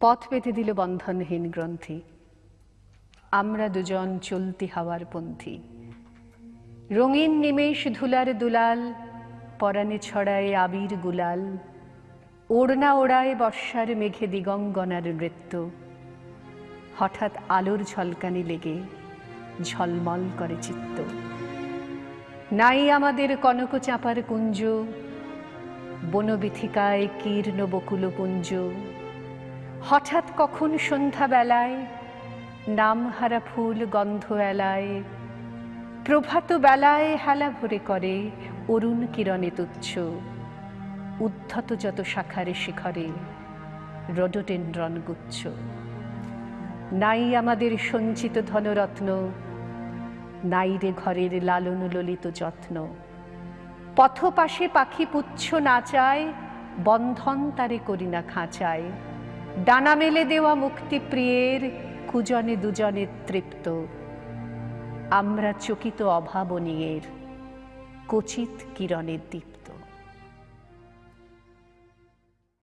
পথ পেতে দিল বন্ধনহীন গ্রন্থি। আমরা দুজন চলতি হাওয়ার পন্থী। রঙিন নিমেষ ধুলার দুলাল পরাণে ছড়ায় আবির গুলাল, ওড়না ওড়ায় বর্ষার মেঘে দিগঙ্গনার নৃত্য। হঠাৎ আলোর ঝলকানি লেগে ঝলমল করে চিত্ত। নাই আমাদের কনক চাপার কুঞ্জ, বনবিথিকায় কীর্ণ বকুল পুঞ্জ। হঠাৎ কখন সন্ধ্যা বেলায় নামহারা ফুল গন্ধ এলায়, প্রভাত বেলায় হেলা ভরে করে অরুণ কিরণে তুচ্ছ, উদ্ধত যত শাখারে শিখরে রডোটেন্ড্রন গুচ্ছ। নাই আমাদের সঞ্চিত ধনরত্ন, নাই রে ঘরের লালন ললিত যত্ন। পথপাশে পাখি পুচ্ছ না চায়, বন্ধন তারে করি না খাঁচায়। ডানা মেলে দেওয়া মুক্তিপ্রিয়ের কুজনে দুজনে তৃপ্ত। আমরা চকিত অভাবনীয়ের কচিত কিরণের দীপ্ত।